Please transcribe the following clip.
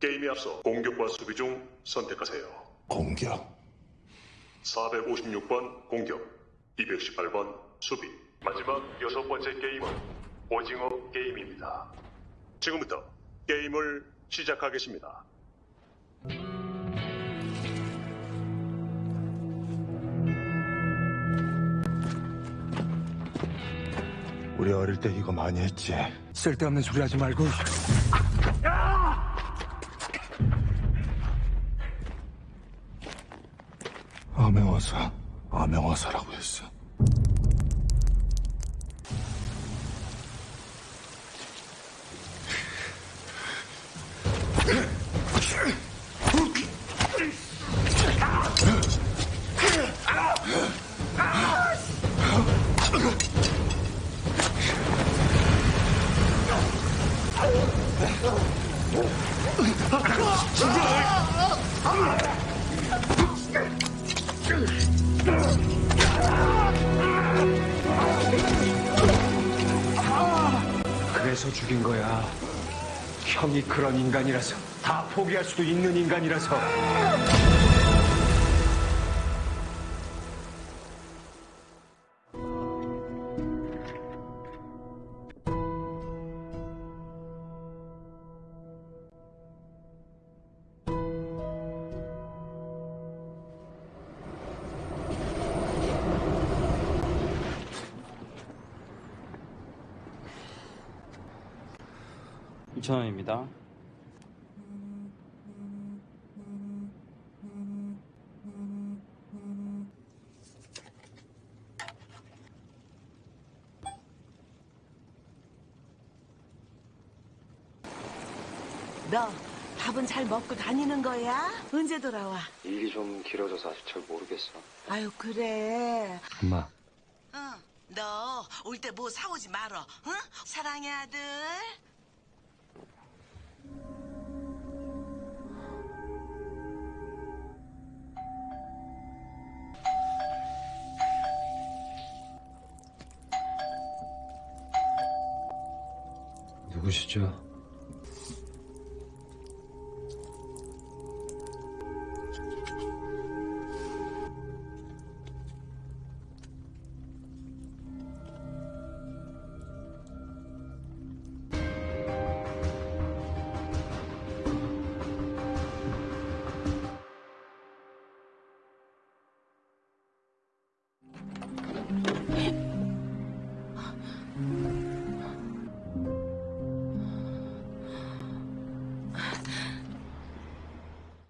게임에 앞서 공격과 수비 중 선택하세요. 공격. 456번 공격, 218번 수비. 마지막 여섯 번째 게임은 오징어 게임입니다. 지금부터 게임을 시작하겠습니다. 우리 어릴 때 이거 많이 했지. 쓸데없는 소리 하지 말고 암행어사. 암행어사라고 했어. 그래서 죽인 거야. 형이 그런 인간이라서 다 포기할 수도 있는 인간이라서 이천 원입니다. 너 밥은 잘 먹고 다니는 거야? 언제 돌아와? 일이 좀 길어져서 아직 잘 모르겠어. 아유 그래. 엄마 응. 너 올 때 뭐 사오지 말어. 응? 사랑해 아들. 누구시죠?